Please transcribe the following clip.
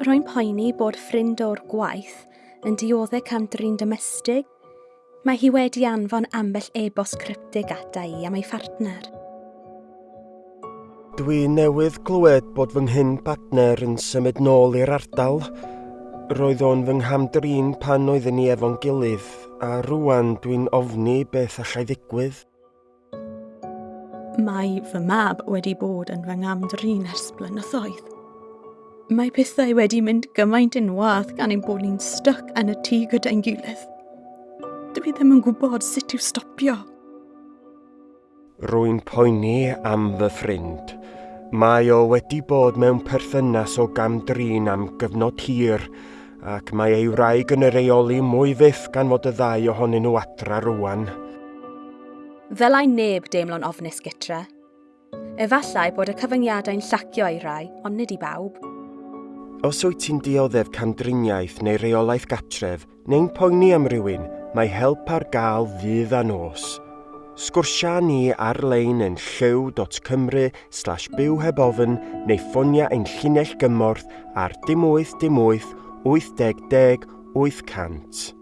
Rwy'n poeni bod ffrind o'r gwaith yn dioddau cam drin domestig. Mae hi wedi anfon ambell e-bost cryptig ata i am ei phartner. Dwi newydd glywed bod fy nghyn partner yn symud nôl i'r ardal. Roedd o'n fy nghamdrin pan oeddwn ni efo'n gilydd, a rwan dwi'n ofni beth allai ddigwydd. Mae fy mab wedi bod yn fy nghamdrin ers blynyddoedd mae pethau wedi mynd gymaint yn wath gan ein bod ni'n styc yn y tŷ gyda'n gilydd. Dwi ddim yn gwybod sut i'w stopio. Rwy'n poeni am fy ffrind. Mae o wedi bod mewn perthynas o gamdrin am gyfnod hir, ac mae ei wraig yn y reoli mwy fyth gan fod y ddau ohonyn nhw adra rwan. Ddylai neb deimlo'n ofnus gytra. Efallai bod y cyfyngiadau'n llacio ei rai, ond nid i bawb. Os wyt ti'n dioddef camdriniaeth neu reolaeth gatref, neu'n poeni am rywun, mae help ar gael ddydd a nos. Sgwrsia ni ar-lein yn lliw.cymru slash byw heb ofyn neu ffonia ein llinell gymorth ar dim 8 dim 8 80 10 800.